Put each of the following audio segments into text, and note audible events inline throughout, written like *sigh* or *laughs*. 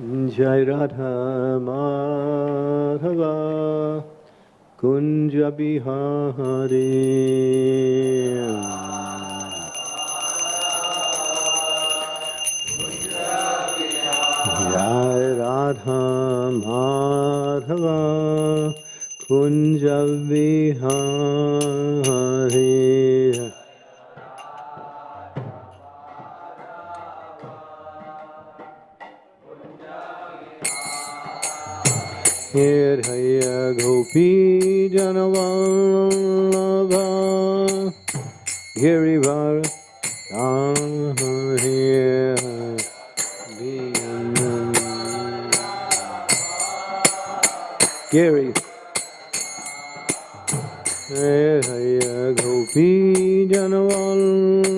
Jai Radha Madhava Kunja Bihari Jai Radha Madhava Kunja Bihari Hidaya Gopi Janavallabha Girivara Giri Hidaya Gopi Janavallabha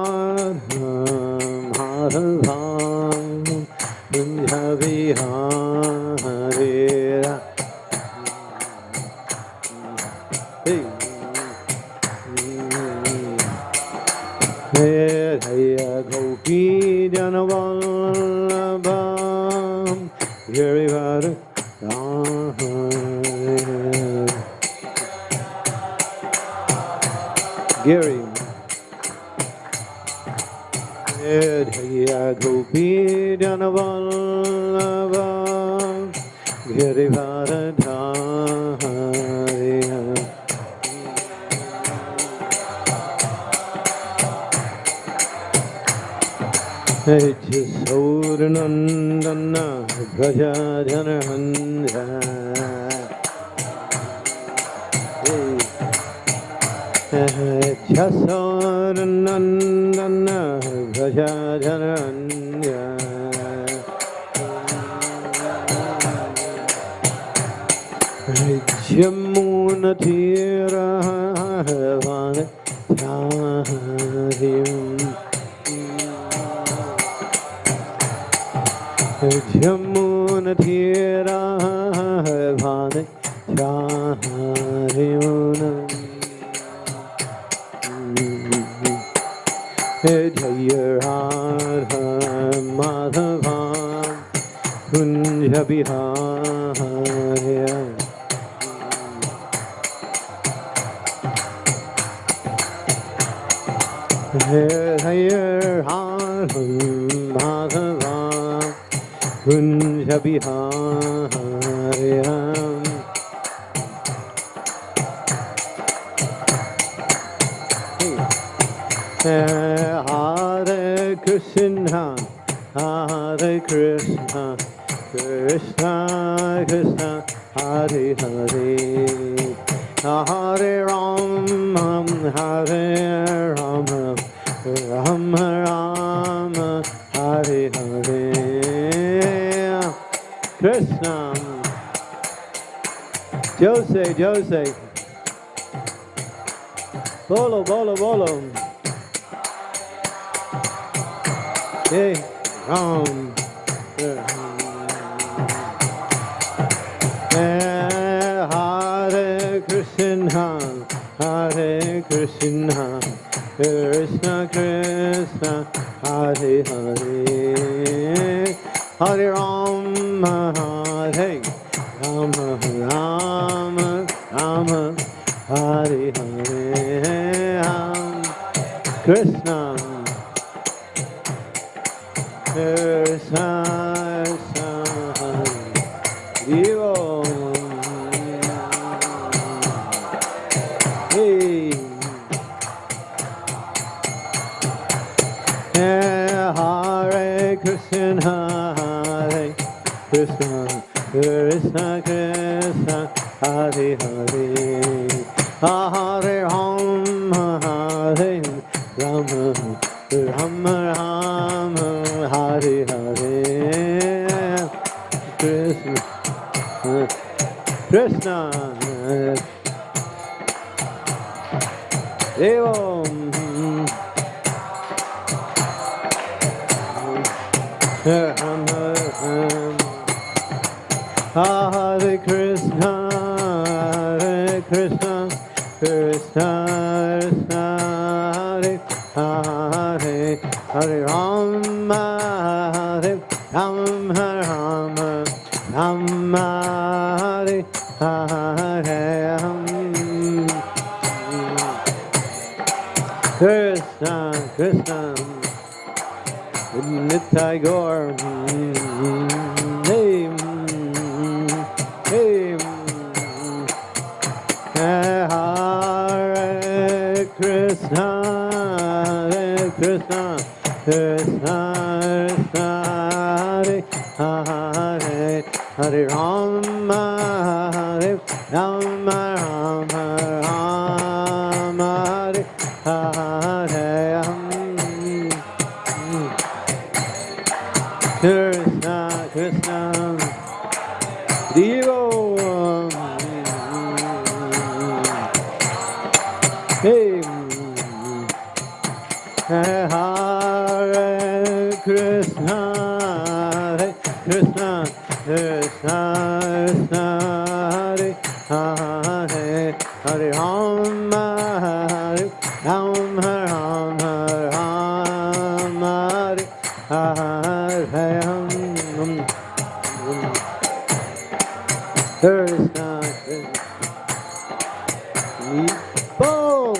Sauranandana Braja Janahanda Chasaranandana Braja Janahanda Jamuna शम्मून धीरा भान शाहरियून जय हार माधवान कुंज Bihar Bihaya Hare Krishna, Hare Krishna, Krishna Krishna, Hare Hare, Hare Ram, Hare Ram, Ram Ram, Hare Hare, Krishna, Jose, Jose, Bolo, Bolo, Bolo. Hey, Ram. Hare Krishna, Hare Krishna, Krishna Krishna. Hare Hare. Hare Rama Hare Krishna, Hare Krishna, Krishna Krishna, Hare Hare, Hare Rama, Hare Rama, Rama, Rama, Hare Hare. Krishna, Krishna. Nitai Gaur. Hey, hey, Hare Krishna, Hare Krishna, Krishna Krishna, Hare Hare, Hare Rama, Hare Rama, Krishna, Boom.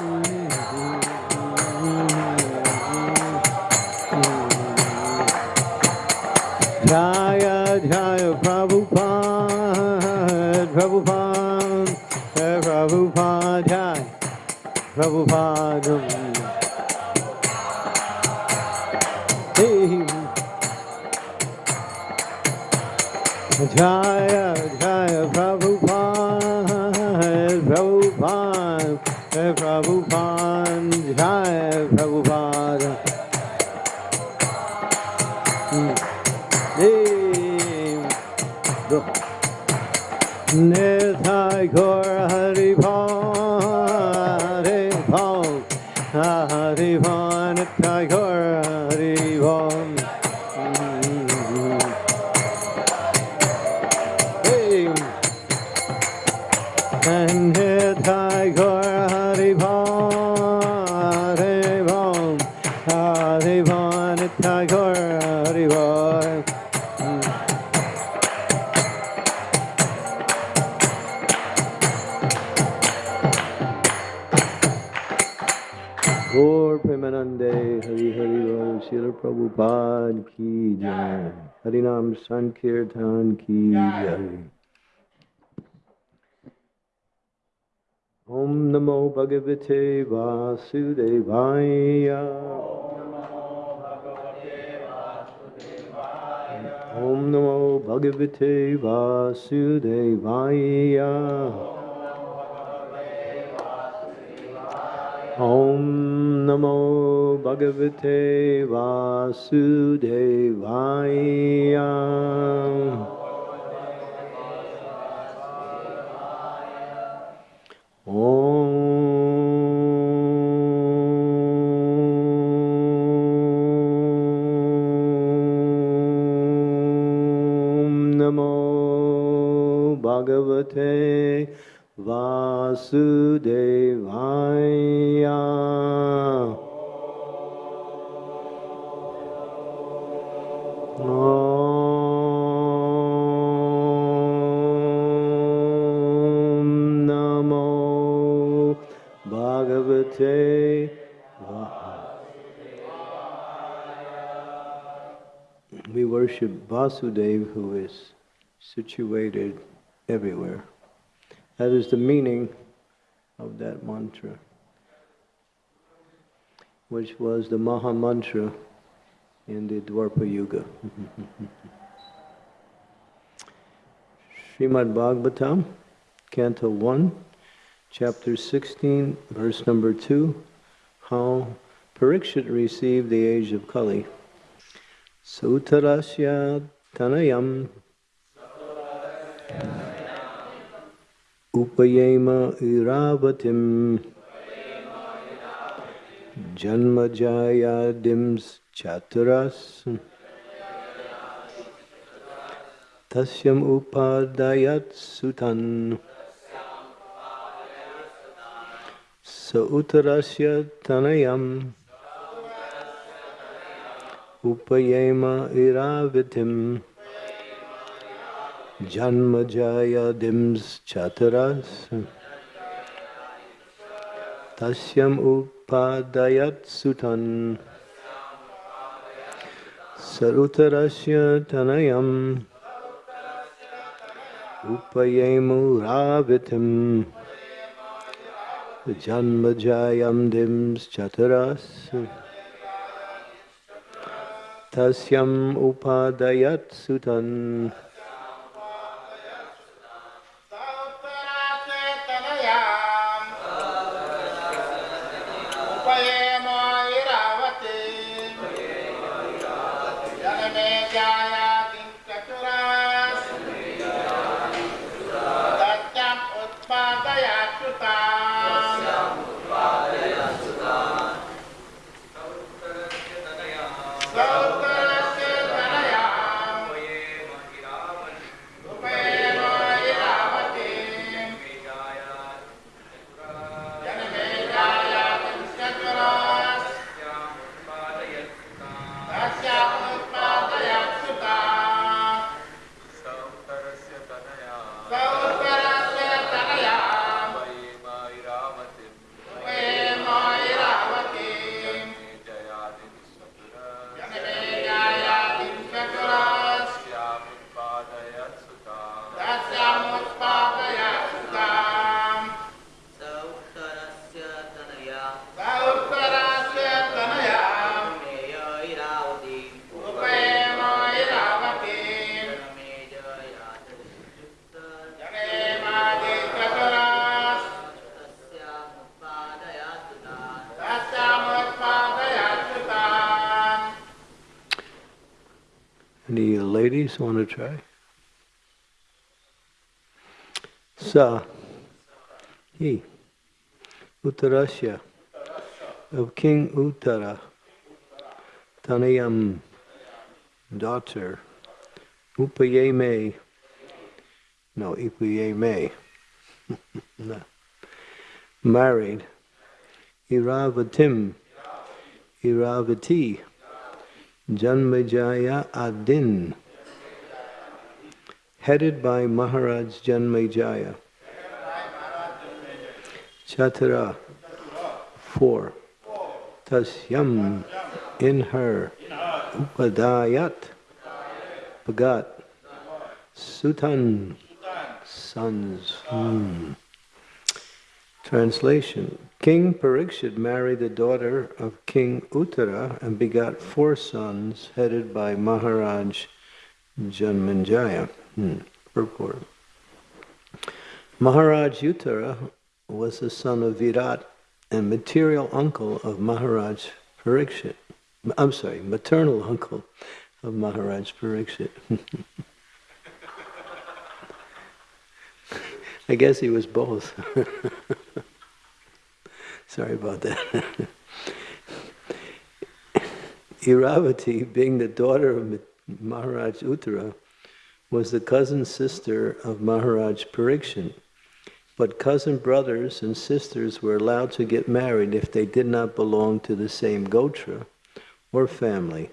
Jaya Jaya Prabhupada, Prabhupada, Prabhupada, Jai Prabhupada. Jaya संकीर्तन की जय ओम नमो भगवते वासुदेवाय। ओम नमो भगवते वासुदेवाय। ॐ नमो भगवते वासुदेवाय नमो भगवते वासुदे worship Vasudev who is situated everywhere. That is the meaning of that mantra, which was the Maha Mantra in the Dwapara Yuga. *laughs* Srimad Bhagavatam, Canto 1, Chapter 16, verse number 2, how Parikshit received the age of Kali. Sutarasya Tanayam. Upayema Iravatim Janmajayadims Chaturas Tasyam Upadayat Sutan Sautarasya Tanayam Upayema Iravitim Janmajayadims Chaturas Tasyam Upadayat Sutan Sarutarasya Tanayam Upayemu Ravitim Janmajayam Dims Chaturas Tasyam Upadayat to try? Sa, he, Uttarasya, of King Uttara, Tanayam, daughter, Upayeme, no, Upayeme, *laughs* no. married, Iravatim, Iravati, Janmejaya Adin, headed by Maharaj Janmejaya. Chatara, four. Tasyam, in her. Upadayat, Pagat. Sutan, sons. Hmm. Translation King Parikshit married the daughter of King Uttara and begot four sons headed by Maharaj Janmanjaya. Hmm. Purport. Maharaj Uttara was the son of Virat and material uncle of Maharaj Parikshit. I'm sorry, maternal uncle of Maharaj Parikshit. *laughs* I guess he was both. *laughs* Sorry about that. *laughs* Iravati, being the daughter of Maharaj Uttara, was the cousin sister of Maharaj Parikshit. But cousin brothers and sisters were allowed to get married if they did not belong to the same gotra or family.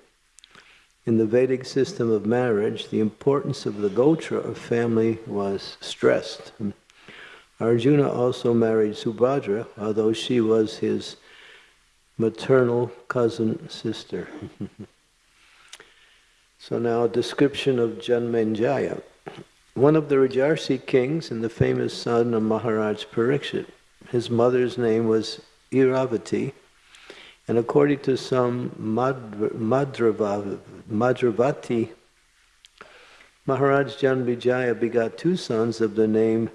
In the Vedic system of marriage, the importance of the Gotra of family was stressed. Arjuna also married Subhadra, although she was his maternal cousin sister. *laughs* so now a description of Janmenjaya. One of the Rajarsi kings and the famous son of Maharaj Parikshit. His mother's name was Iravati, and according to some Madravati, Maharaj Janmejaya begot two sons of the name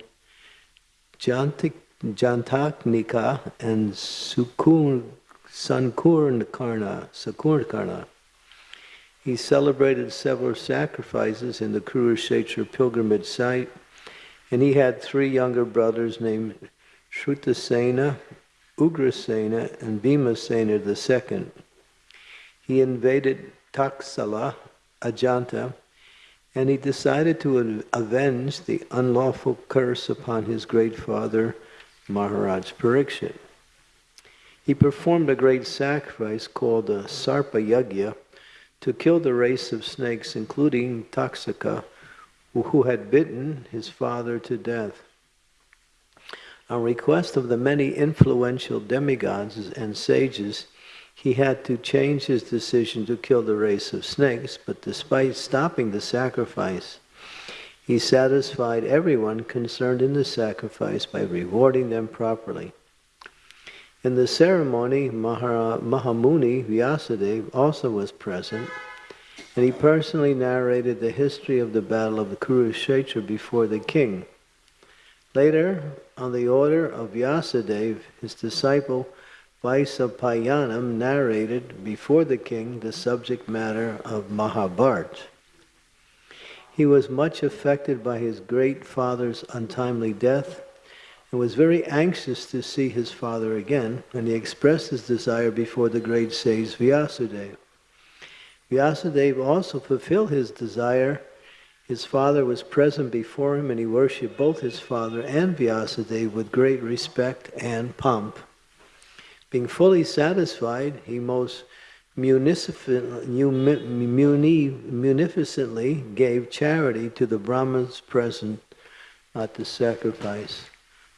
Jantik, Jantaknika and Sukun, Sankurnakarna, Sakurnakarna. He celebrated several sacrifices in the Kurukshetra pilgrimage site, and he had three younger brothers named Shrutasena, Ugrasena and Bhimasena II. He invaded Taksala, Ajanta, and he decided to avenge the unlawful curse upon his great father, Maharaj Parikshit. He performed a great sacrifice called the Sarpa Yagya to kill the race of snakes, including Taksaka, who had bitten his father to death. On request of the many influential demigods and sages, he had to change his decision to kill the race of snakes, but despite stopping the sacrifice, he satisfied everyone concerned in the sacrifice by rewarding them properly. In the ceremony, Mahara, Mahamuni Vyasadeva also was present, and he personally narrated the history of the battle of the Kurukshetra before the king. Later, on the order of Vyasadeva, his disciple Vaisampayana narrated before the king the subject matter of Mahabharata. He was much affected by his great father's untimely death and was very anxious to see his father again, and he expressed his desire before the great sage Vyasadeva. Vyasadeva also fulfilled his desire his father was present before him and he worshipped both his father and Vyasadeva with great respect and pomp. Being fully satisfied, he most munificently gave charity to the Brahmins present at the sacrifice.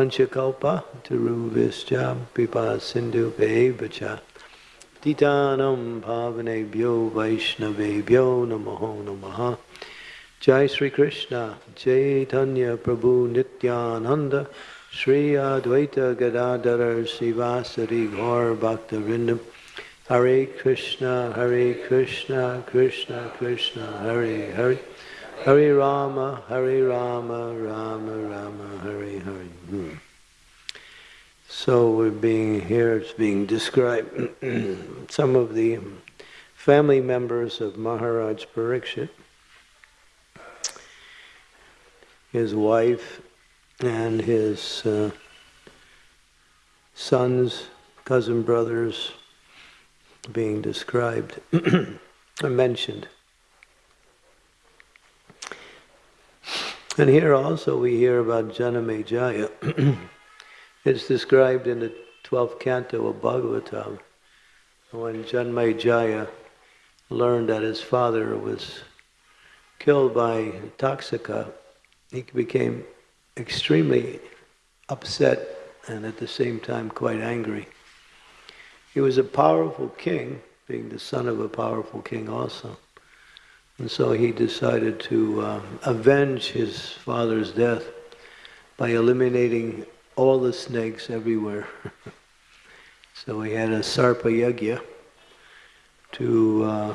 Vanchakalpa Taruvischa Pipa Sindhu Bevacha Titanam Bhavanebhyo Vaishnavebhyo Namaho Namaha. Jai Sri Krishna, Chaitanya Prabhu Nityananda, Sri Advaita Gadadhara Sivasari Gaur Bhakta Hare Krishna, Hare Krishna, Krishna Krishna, Hare Hare, Hare Rama, Hare Rama, Rama Rama, Hare Hare. Hmm. So we're being here, it's being described *clears throat* some of the family members of Maharaj Parikshit his wife and his uh, sons, cousin brothers being described *clears throat* mentioned. And here also we hear about Janamejaya. *clears throat* it's described in the 12th canto of Bhagavatam when Janmejaya learned that his father was killed by Taksaka he became extremely upset and at the same time quite angry. He was a powerful king, being the son of a powerful king also. And so he decided to uh, avenge his father's death by eliminating all the snakes everywhere. *laughs* so he had a Sarpa Yagya to uh,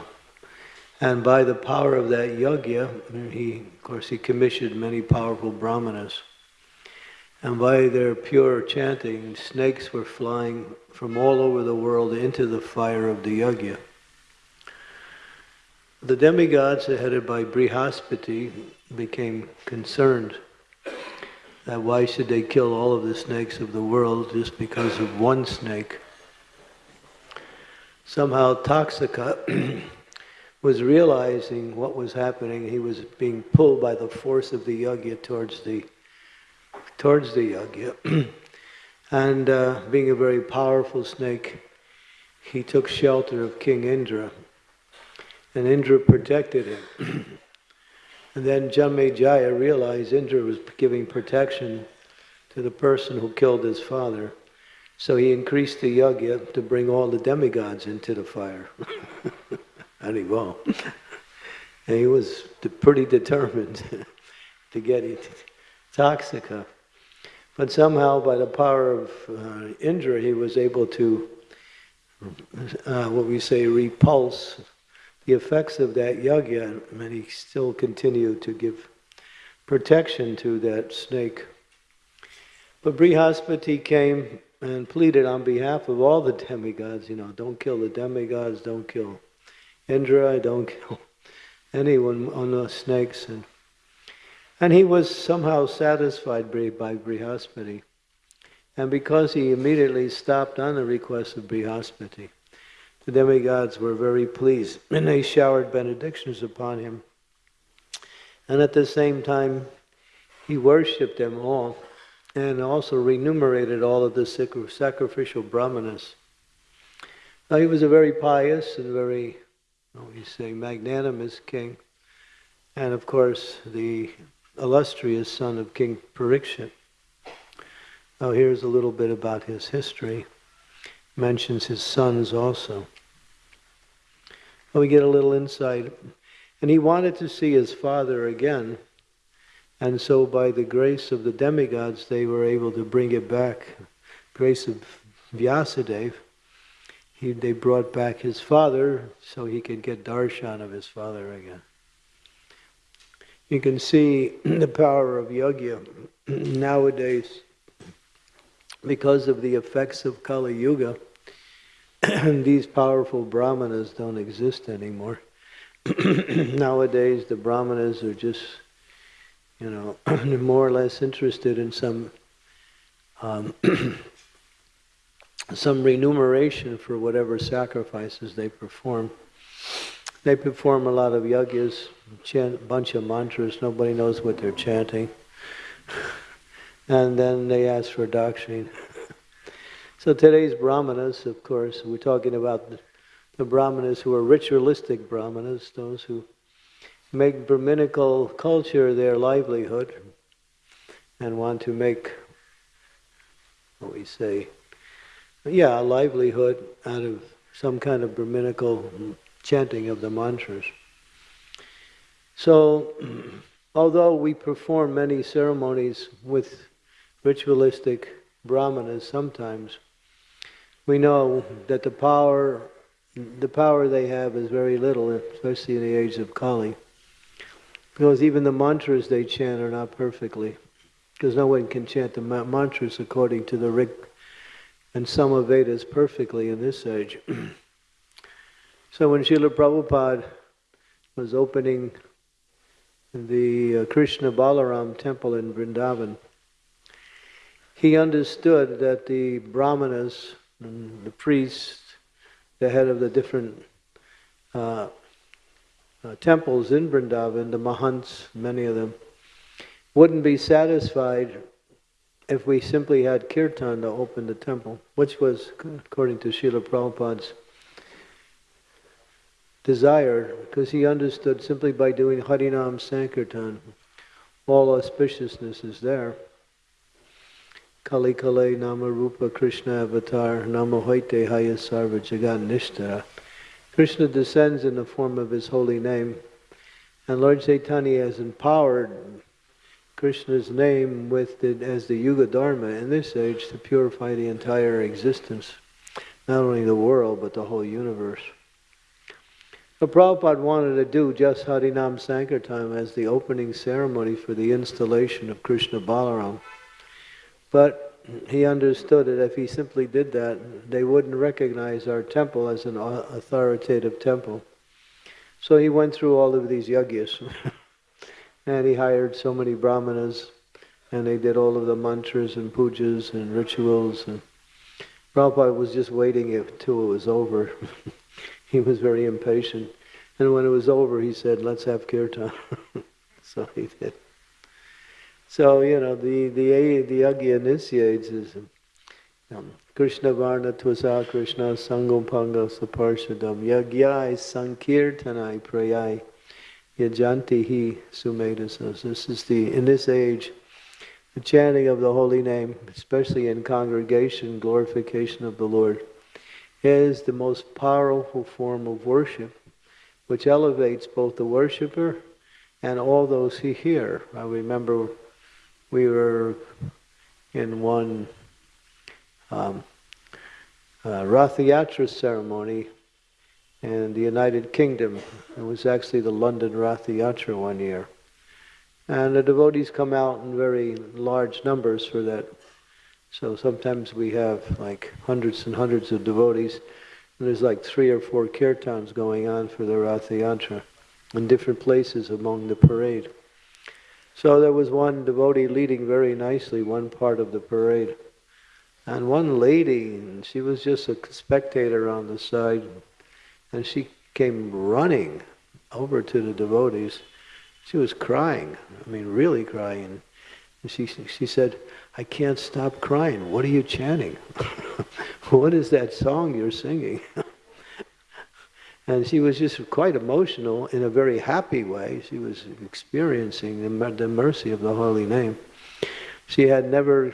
and by the power of that yagya, he, of course, he commissioned many powerful brahmanas. And by their pure chanting, snakes were flying from all over the world into the fire of the yagya. The demigods headed by Brihaspati. became concerned that why should they kill all of the snakes of the world just because of one snake? Somehow Taksaka *clears throat* was realizing what was happening. He was being pulled by the force of the yagya towards the towards the yagya. *clears throat* and uh, being a very powerful snake, he took shelter of King Indra. And Indra protected him. and then Janmejaya realized Indra was giving protection to the person who killed his father. So he increased the yagya to bring all the demigods into the fire. *laughs* and he won't. and he was pretty determined *laughs* to get it. Taksaka. But somehow, by the power of uh, Indra, he was able to, uh, what we say, repulse the effects of that yagya, and he still continued to give protection to that snake. But Brihaspati came and pleaded on behalf of all the demigods, you know, don't kill the demigods, don't kill Indra, don't kill *laughs* anyone on the snakes. And, and he was somehow satisfied by Brihaspati. And because he immediately stopped on the request of Brihaspati, the demigods were very pleased and they showered benedictions upon him. And at the same time, he worshipped them all and also remunerated all of the sacrificial brahmanas. Now, he was a very pious and very, we say, magnanimous king, and of course, the illustrious son of King Parikshit. Now, here's a little bit about his history. Mentions his sons also. We get a little insight. And he wanted to see his father again and so, by the grace of the demigods, they were able to bring it back. Grace of Vyasadeva, he, they brought back his father so he could get darshan of his father again. You can see *clears throat* the power of yagya *clears throat* nowadays because of the effects of Kali Yuga. *clears throat* these powerful brahmanas don't exist anymore. *clears throat* nowadays, the brahmanas are just you know, *clears throat* more or less interested in some um, some remuneration for whatever sacrifices they perform. They perform a lot of yagyas, chant a bunch of mantras, nobody knows what they're chanting. And then they ask for dakshin. *laughs* so today's brahmanas, of course, we're talking about the, the brahmanas who are ritualistic brahmanas, those who make Brahminical culture their livelihood and want to make, what we say, yeah, a livelihood out of some kind of Brahminical chanting of the mantras. So, *clears throat* although we perform many ceremonies with ritualistic brahmanas sometimes, we know that the power the power they have is very little, especially in the age of Kali. Because even the mantras they chant are not perfectly. Because no one can chant the mantras according to the Rig and Vedas perfectly in this age. *clears throat* so when Srila Prabhupada was opening the uh, Krishna Balaram temple in Vrindavan, he understood that the brahmanas, the priests, the head of the different uh, uh, temples in Vrindavan, the Mahants, many of them, wouldn't be satisfied if we simply had kirtan to open the temple, which was, according to Srila Prabhupada's desire, because he understood simply by doing Harinam Sankirtan, all auspiciousness is there. Kali Kale Nama Rupa Krishna Avatar Nama Hoite Haya Sarva Jagat Nishtara. Krishna descends in the form of his holy name, and Lord Chaitanya has empowered Krishna's name with the, as the Yuga Dharma in this age to purify the entire existence, not only the world, but the whole universe. So Prabhupada wanted to do just Harinam Sankirtan as the opening ceremony for the installation of Krishna Balaram. But he understood that if he simply did that, they wouldn't recognize our temple as an authoritative temple. So he went through all of these yagyas. *laughs* And he hired so many brahmanas, and they did all of the mantras and pujas and rituals. And Prabhupada was just waiting until it was over. *laughs* he was very impatient. And when it was over, he said, let's have kirtan. *laughs* so he did. So, you know, the, the, the Yagya initiates is um, Krishna Varna Tvasa Krishna Sangopanga Saparshadam Yagyai Sankirtanai Prayai Yajanti Hi Sumedasas. This is the, in this age, the chanting of the holy name, especially in congregation, glorification of the Lord, is the most powerful form of worship, which elevates both the worshiper and all those who hear. I remember we were in one um, uh, ceremony in the United Kingdom. It was actually the London Rath Yatra one year. And the devotees come out in very large numbers for that. So sometimes we have like hundreds and hundreds of devotees, and there's like three or four kirtans going on for the Rath Yatra in different places among the parade. So there was one devotee leading very nicely one part of the parade. And one lady, she was just a spectator on the side, and she came running over to the devotees. She was crying, I mean, really crying. And she, she said, I can't stop crying. What are you chanting? *laughs* what is that song you're singing? *laughs* and she was just quite emotional in a very happy way. She was experiencing the, the mercy of the holy name. She had never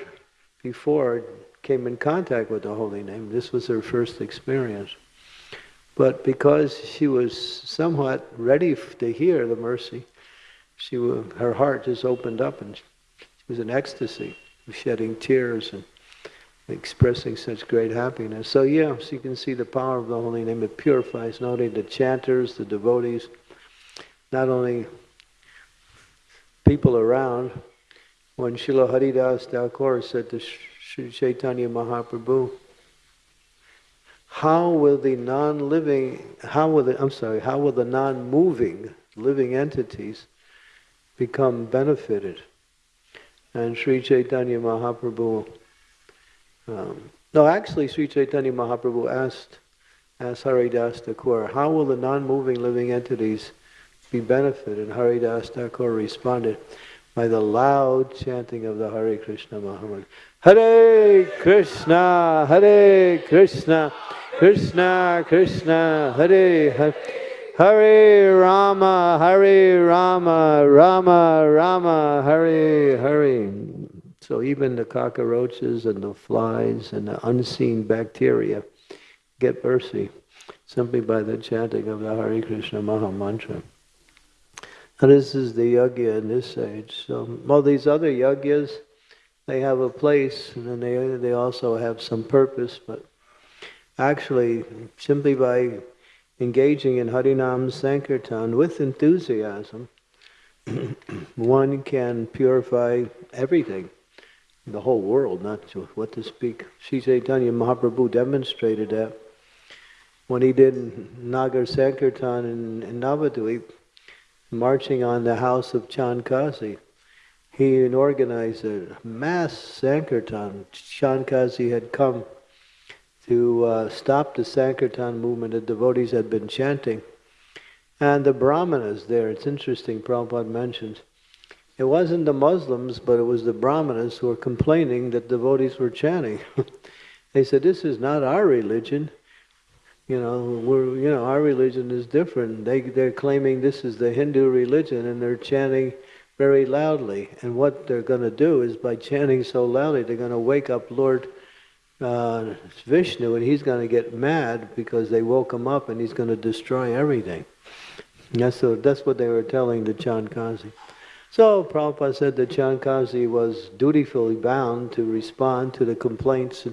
before came in contact with the holy name. This was her first experience. But because she was somewhat ready to hear the mercy, she her heart just opened up and she was in ecstasy, shedding tears and expressing such great happiness. So yeah, so you can see the power of the holy name. It purifies not only the chanters, the devotees, not only people around. When Srila Haridas Thakur said to Sri Chaitanya Mahaprabhu, how will the non-living, how will the, I'm sorry, how will the non-moving living entities become benefited? And Sri Chaitanya Mahaprabhu, um, no, actually Sri Chaitanya Mahaprabhu asked, asked Haridas Thakur, how will the non-moving living entities be benefited? And Haridas Thakur responded, by the loud chanting of the Hare Krishna Mahamantra. Hare Krishna, Hare Krishna, Krishna Krishna, Hare Hare. Hare Rama, Hare Rama, Rama Rama, Hare Hare. So even the cockroaches and the flies and the unseen bacteria get mercy simply by the chanting of the Hare Krishna Maha Mantra. And this is the yagya in this age. So all these other yagyas, they have a place and then they, they also have some purpose, but actually simply by engaging in Harinam Sankirtan with enthusiasm, *clears throat* one can purify everything, the whole world, not just what to speak. Sri Chaitanya Mahaprabhu demonstrated that when he did Nagar Sankirtan in, in Navadvip, marching on the house of Chand Kazi he organized a mass Sankirtan. Chand Kazi had come to uh, stop the Sankirtan movement that devotees had been chanting. And the Brahmanas there, it's interesting, Prabhupada mentions, it wasn't the Muslims, but it was the Brahmanas who were complaining that devotees were chanting. *laughs* they said, this is not our religion. You know, we're, you know, our religion is different. They, they're claiming this is the Hindu religion and they're chanting very loudly. And what they're going to do is by chanting so loudly, they're going to wake up Lord uh, Vishnu and he's going to get mad because they woke him up and he's going to destroy everything. That's, so that's what they were telling the Chand Kazi. So Prabhupada said that Chand Kazi was dutifully bound to respond to the complaints.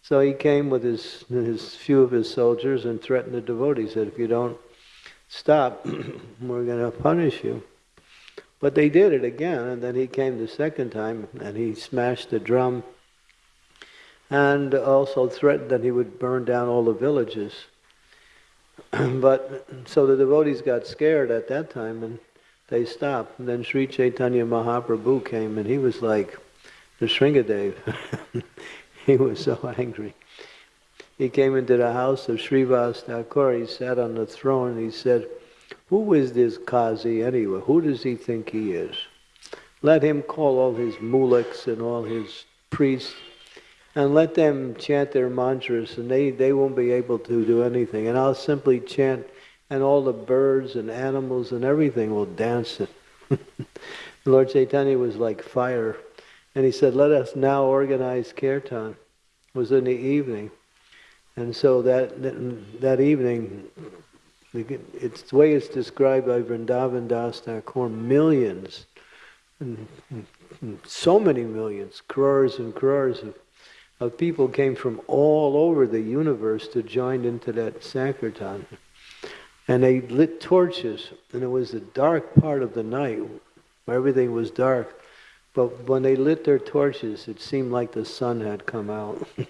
So he came with his, his few of his soldiers and threatened the devotees that if you don't stop, *clears throat* we're going to punish you. But they did it again, and then he came the second time and he smashed the drum and also threatened that he would burn down all the villages. *clears throat* but so the devotees got scared at that time and they stopped. And then Sri Chaitanya Mahaprabhu came and he was like the Shringadev. *laughs* he was so angry. He came into the house of Srivas Thakur. He sat on the throne. and He said, Who is this Kazi anyway? Who does he think he is? Let him call all his muliks and all his priests and let them chant their mantras and they, they won't be able to do anything. And I'll simply chant and all the birds and animals and everything will dance it. *laughs* Lord Chaitanya was like fire. And he said, let us now organize kirtan. It was in the evening. And so that, that evening, it's the way it's described by Vrindavan Das Thakur, millions, so many millions, crores and crores of of people came from all over the universe to join into that Sankirtan. And they lit torches, and it was the dark part of the night where everything was dark. But when they lit their torches, it seemed like the sun had come out. *laughs* it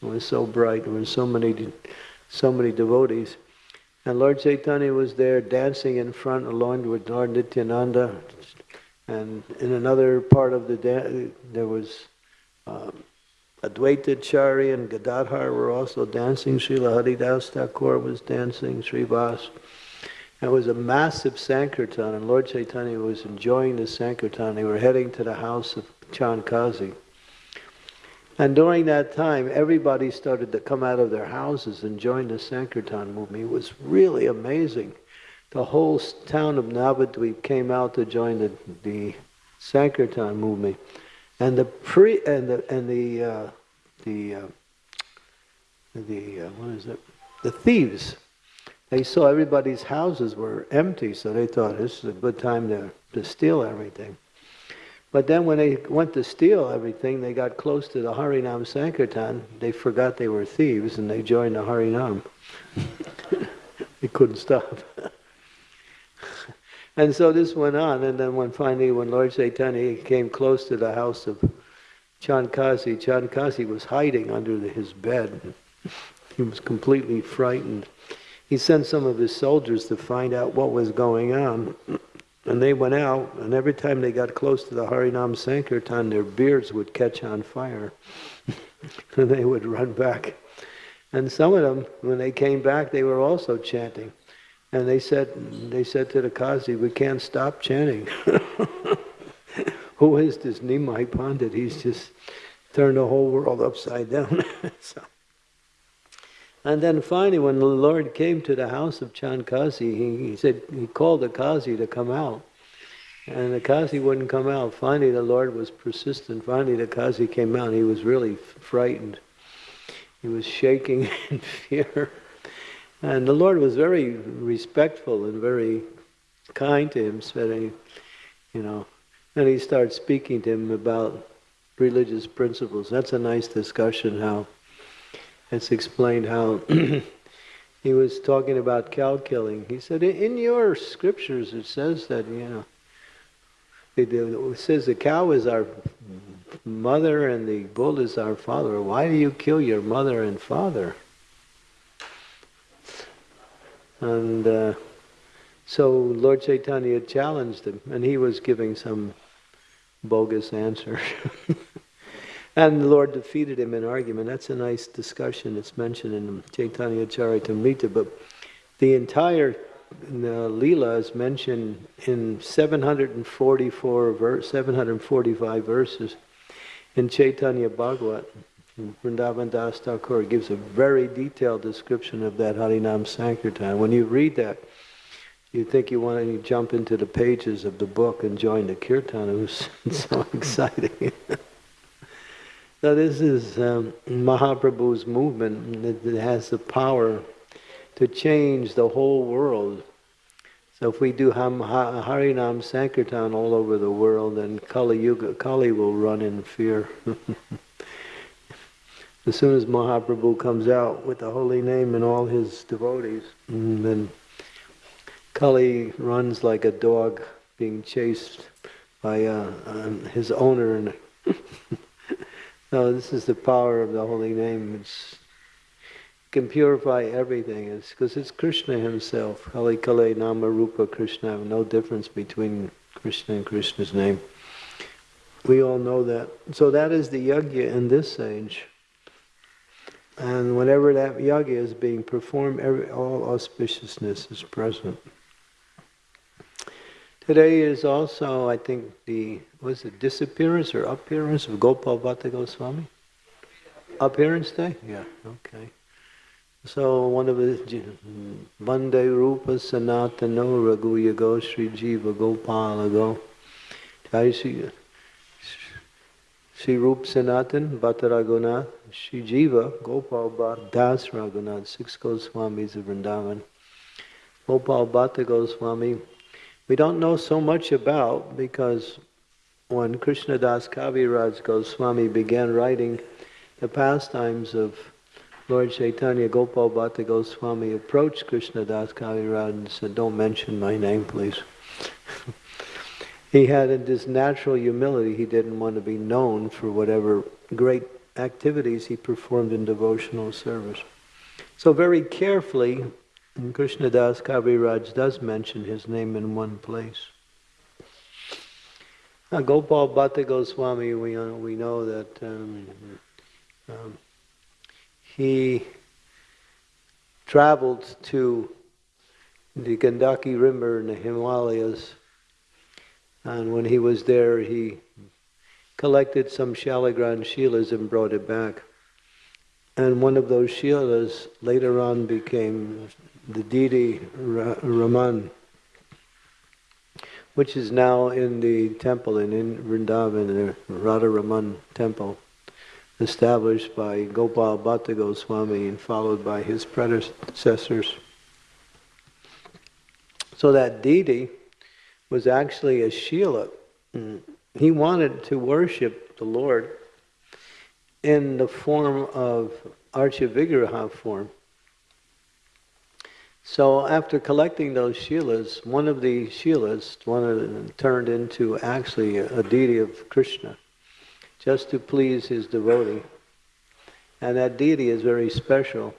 was so bright. There were so many, so many devotees. And Lord Chaitanya was there dancing in front along with Lord Nityananda. And in another part of the dance, there was um, Advaitacharya and Gadadhar were also dancing. Srila Haridas Thakur was dancing, Srivas. It was a massive Sankirtan, and Lord Chaitanya was enjoying the Sankirtan. They were heading to the house of Chand Kazi. And during that time, everybody started to come out of their houses and join the Sankirtan movement. It was really amazing. The whole town of Navadvip came out to join the, the Sankirtan movement. And the pre and the and the uh, the uh, the uh, what is it? The thieves. They saw everybody's houses were empty, so they thought this is a good time to, to steal everything. But then when they went to steal everything, they got close to the Harinam Sankirtan. They forgot they were thieves and they joined the Harinam. *laughs* they couldn't stop. *laughs* And so this went on, and then when finally, when Lord Chaitanya came close to the house of Chand Kazi, Chankasi was hiding under the, his bed. He was completely frightened. He sent some of his soldiers to find out what was going on. And they went out, and every time they got close to the Harinam Sankirtan, their beards would catch on fire. *laughs* and they would run back. And some of them, when they came back, they were also chanting. And they said, they said to the Kazi, we can't stop chanting. *laughs* Who is this Nimai Pandit? He's just turned the whole world upside down. *laughs* so. And then finally, when the Lord came to the house of Chand Kazi, he, he said, he called the Kazi to come out. And the Kazi wouldn't come out. Finally, the Lord was persistent. Finally, the Kazi came out. He was really frightened. He was shaking *laughs* in fear. And the Lord was very respectful and very kind to him, said, you know, and he started speaking to him about religious principles. That's a nice discussion how it's explained how *clears throat* he was talking about cow killing. He said, in your scriptures it says that, you know, it says the cow is our mother and the bull is our father. Why do you kill your mother and father? And uh, so Lord Chaitanya challenged him, and he was giving some bogus answer. *laughs* and the Lord defeated him in argument. That's a nice discussion. It's mentioned in Chaitanya Charitamrita, but the entire the Leela is mentioned in 744 verse, 745 verses in Chaitanya Bhagavat. Vrindavan Das Thakur gives a very detailed description of that Harinam Sankirtan. When you read that, you think you want to jump into the pages of the book and join the kirtan. It was *laughs* so exciting. *laughs* so this is um, Mahaprabhu's movement that has the power to change the whole world. So if we do Harinam Sankirtan all over the world, then Kali Yuga, Kali will run in fear. *laughs* as soon as Mahaprabhu comes out with the holy name and all his devotees, mm, then Kali runs like a dog being chased by uh, his owner. *laughs* no, this is the power of the holy name. It's, can purify everything. It's because it's Krishna himself. Kali Kale Nama Rupa Krishna. No difference between Krishna and Krishna's name. We all know that. So that is the yajna in this age. And whenever that yajna is being performed, every, all auspiciousness is present. Today is also, I think, the was it disappearance or appearance of Gopal Bhatta Goswami? Appearance day? Yeah, okay. So one of the Vande Rupa Sanatano Raghu Yago Sri Jiva Gopala Go. Jai Sri Rup Sanatan Bhatta Raghunath Sri Jiva Gopal Bhatta Das Raghunath Six Goswamis of Vrindavan. Gopal Bhatta Goswami we don't know so much about because when Krishna Das Kaviraj Goswami began writing the pastimes of Lord Chaitanya, Gopal Bhatta Goswami approached Krishna Das Kaviraj and said, Don't mention my name, please. He had in his natural humility. He didn't want to be known for whatever great activities he performed in devotional service. So, very carefully, Krishnadas Kaviraj does mention his name in one place. Now, Gopal Bhatta Goswami, we, uh, we know that um, um, he traveled to the Gandaki River in the Himalayas, and when he was there, he collected some Shaligram Shilas and brought it back. And one of those Shilas later on became the deity Raman, which is now in the temple in, in Vrindavan, the Radha Raman temple, established by Gopal Bhatta Goswami and followed by his predecessors. So that deity was actually a Shila. He wanted to worship the Lord in the form of Archa form. So after collecting those shilas, one of the shilas one of them turned into actually a, deity of Krishna, just to please his devotee. And that deity is very special.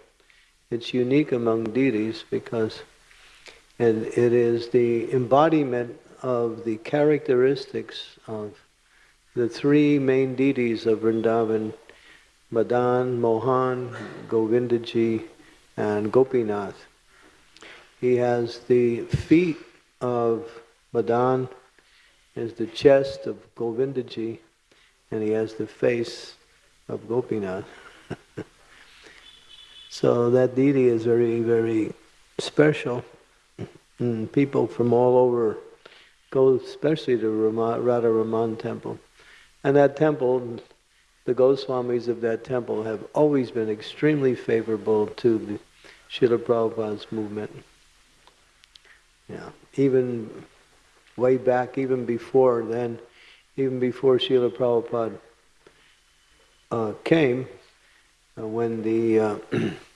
It's unique among deities because and it is the embodiment of the characteristics of the three main deities of Vrindavan, Madan, Mohan, Govindaji, and Gopinath. He has the feet of Madan, has the chest of Govindaji, and he has the face of Gopinath. *laughs* so that deity is very, very special. And people from all over go especially to Rama, Radha Raman temple. And that temple, the Goswamis of that temple have always been extremely favorable to the Srila Prabhupada's movement. Yeah, even way back, even before then, even before Srila Prabhupada uh, came, uh, when the uh, *clears throat*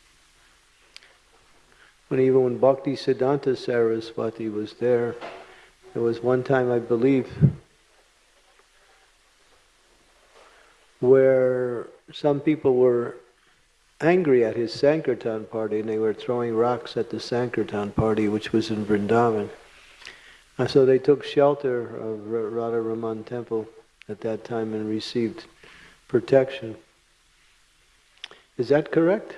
when even when Bhakti Siddhanta Saraswati was there, there was one time I believe where some people were angry at his Sankirtan party and they were throwing rocks at the Sankirtan party, which was in Vrindavan. And so they took shelter of Radha Raman temple at that time and received protection. Is that correct?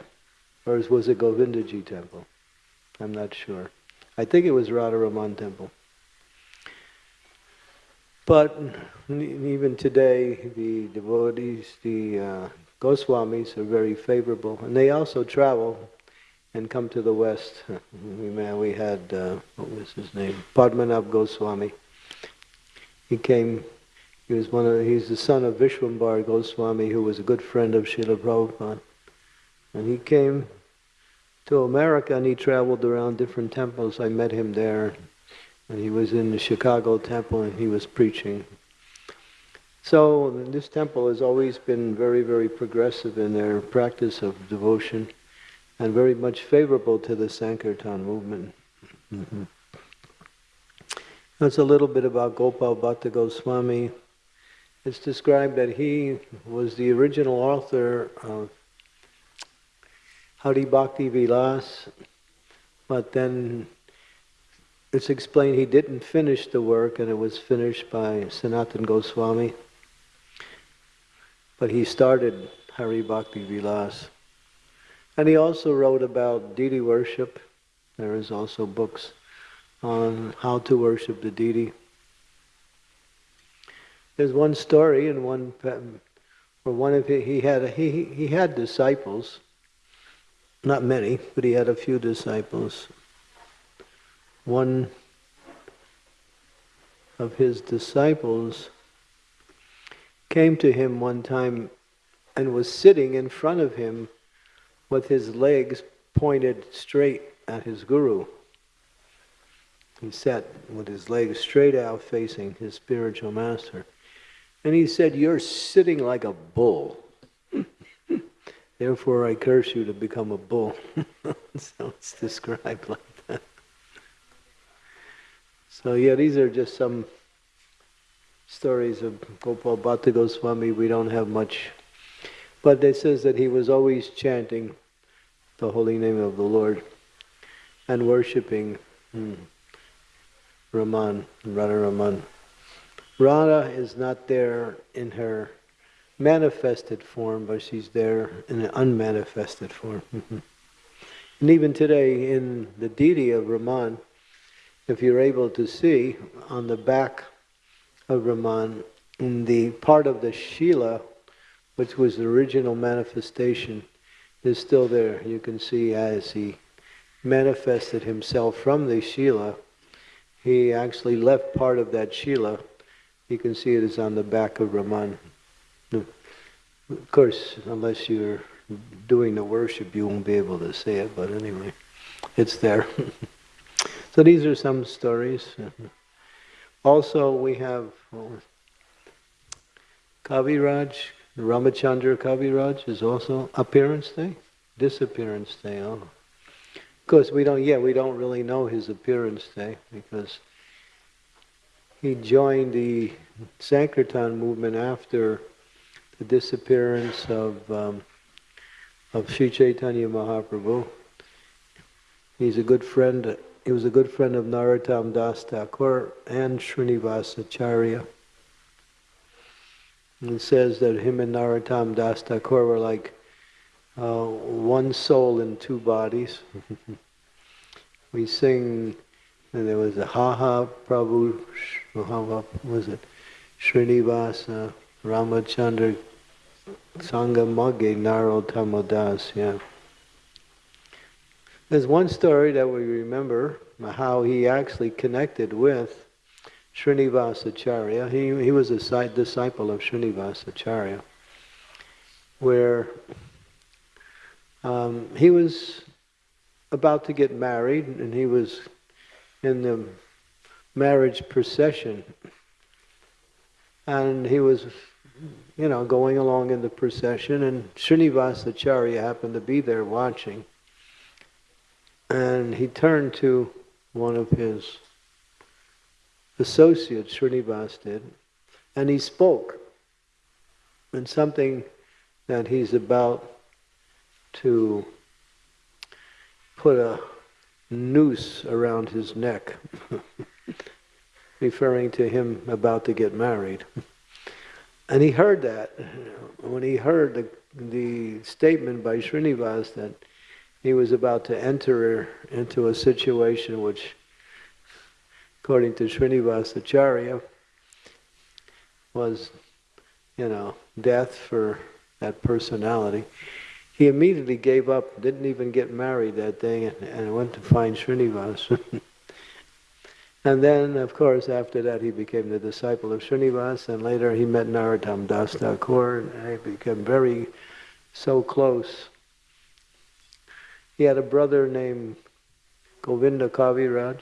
Or was it Govindaji temple? I'm not sure. I think it was Radha Raman temple. But even today, the devotees, the uh, Goswamis are very favorable, and they also travel and come to the West. *laughs* we, we had, uh, what was his name? Padmanabh Goswami. He came, he was one of, he's the son of Vishwambar Goswami, who was a good friend of Srila Prabhupada. And he came to America and he traveled around different temples. I met him there, and he was in the Chicago temple and he was preaching. So this temple has always been very, very progressive in their practice of devotion and very much favorable to the Sankirtan movement. Mm-hmm. That's a little bit about Gopal Bhatta Goswami. It's described that he was the original author of Hari Bhakti Vilas, but then it's explained he didn't finish the work and it was finished by Sanatan Goswami. But he started Hari Bhakti Vilas. And he also wrote about deity worship. There is also books on how to worship the deity. There's one story in one where one of he, he had he he had disciples, not many, but he had a few disciples. One of his disciples came to him one time and was sitting in front of him with his legs pointed straight at his guru. He sat with his legs straight out facing his spiritual master. And he said, You're sitting like a bull. Therefore, I curse you to become a bull. *laughs* so it's described like that. So, yeah, these are just some stories of Gopal Bhatta Goswami. We don't have much. But it says that he was always chanting the holy name of the Lord and worshipping hmm, Raman, Radha Raman. Radha is not there in her manifested form, but she's there in an unmanifested form. Mm-hmm. and even today, in the deity of Raman, if you're able to see on the back of Raman, in the part of the Shila, which was the original manifestation, is still there. You can see as he manifested himself from the Shila, he actually left part of that Shila you can see it is on the back of Raman. Of course, unless you're doing the worship, you won't be able to see it, but anyway, it's there. *laughs* so these are some stories. Also, we have Kaviraj, Ramachandra Kaviraj is also appearance day, disappearance day. Oh. Of course, we don't. Yeah, we don't really know his appearance day because he joined the Sankirtan movement after the disappearance of um, of Sri Chaitanya Mahaprabhu. He's a good friend. He was a good friend of Narottam Das Thakur and Srinivasacharya. It says that him and Narottam Das Thakur were like uh, one soul in two bodies. *laughs* we sing and there was a Haha Prabhu, how was it? Srinivasa, Ramachandra, Sangamage, Narottam yeah. There's one story that we remember how he actually connected with Srinivasacharya. He, he was a disciple of Srinivasacharya, where um, he was about to get married and he was in the marriage procession. And he was, you know, going along in the procession, and Srinivasacharya happened to be there watching. And he turned to one of his associates, Srinivas did, and he spoke. And something that he's about to put a noose around his neck, *laughs* referring to him about to get married. *laughs* And he heard that. When he heard the, the statement by Srinivas that he was about to enter into a situation which, according to Srinivasacharya, was, you know, death for that personality he immediately gave up, didn't even get married that day, and, and went to find Srinivas. *laughs* and then, of course, after that, he became the disciple of Srinivas, and later he met Narottam Das Thakur, and they became very, so close. He had a brother named Govinda Kaviraj,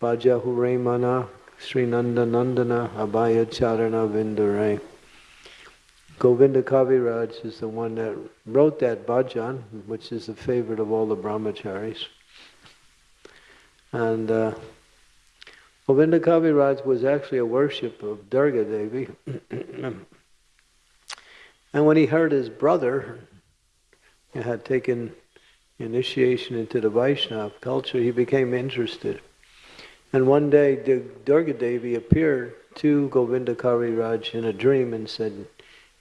Bhaja Huremana, Sri Nanda Nandana, Abhaya Charana Vindurai. Govinda Kaviraj is the one that wrote that bhajan, which is the favorite of all the brahmacharis. And uh, Govinda Kaviraj was actually a worship of Durga Devi. *clears throat* and when he heard his brother had taken initiation into the Vaishnava culture, he became interested. And one day, Durga Devi appeared to Govinda Kaviraj in a dream and said,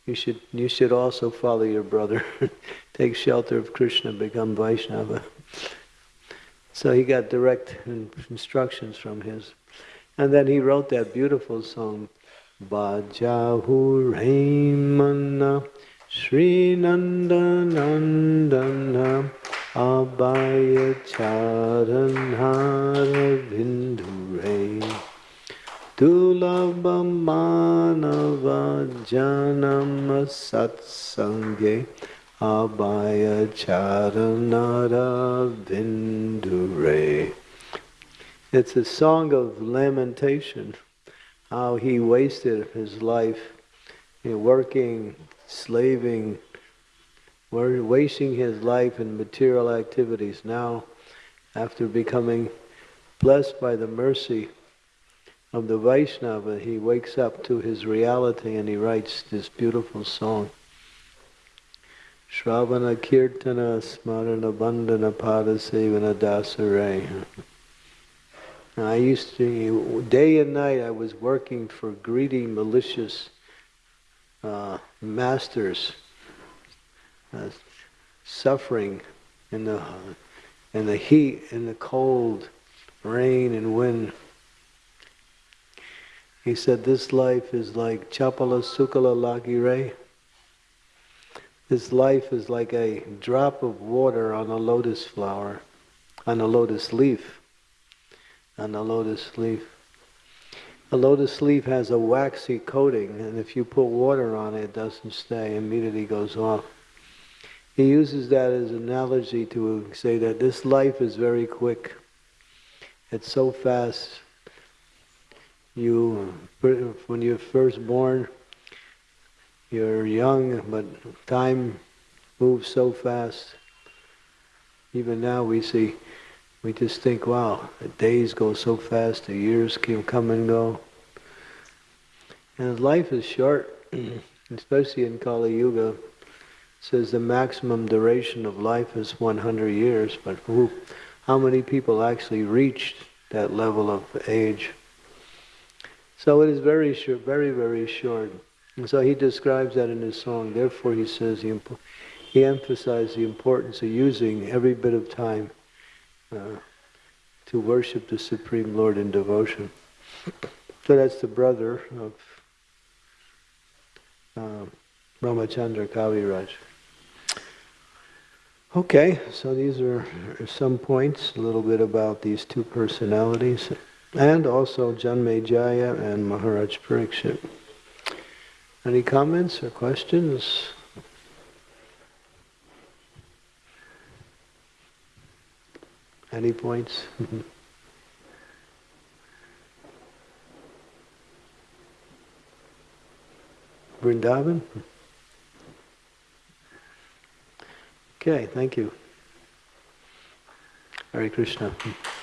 you should, you should also follow your brother, *laughs* take shelter of Krishna, become Vaishnava. *laughs* So he got direct instructions from his. And then he wrote that beautiful song, Bajahu Raimana Sri Nandanandana Abhaya Charanhara Vindure Dulabhamanava Janama Satsange Abhaya Charanara Vindure. It's a song of lamentation, how he wasted his life working, slaving, wasting his life in material activities. Now, after becoming blessed by the mercy of the Vaishnava, he wakes up to his reality and he writes this beautiful song. Shravana Kirtana Smarana Bandhana Padasevana Dasare. I used to, day and night, I was working for greedy, malicious uh, masters, uh, suffering in the in the heat, in the cold, rain and wind. He said, "This life is like chapala sukala lagire." This life is like a drop of water on a lotus flower, on a lotus leaf, on the lotus leaf. A lotus leaf has a waxy coating, and if you put water on it, it doesn't stay, immediately goes off. He uses that as an analogy to say that this life is very quick. It's so fast. You, when you're first born, you're young, but time moves so fast. Even now we see, we just think, wow, the days go so fast, the years can come and go. And life is short, *clears throat* especially in Kali Yuga. It says the maximum duration of life is 100 years, but who, how many people actually reached that level of age? So it is very short, very, very short. And so he describes that in his song. Therefore, he says he, he emphasized the importance of using every bit of time uh, to worship the Supreme Lord in devotion. So that's the brother of um, Ramachandra Kaviraj. Okay, so these are some points, a little bit about these two personalities, and also Janmejaya and Maharaj Parikshit. Any comments or questions? Any points? Mm-hmm. Vrindavan? Okay, thank you. Hare Krishna. Mm-hmm.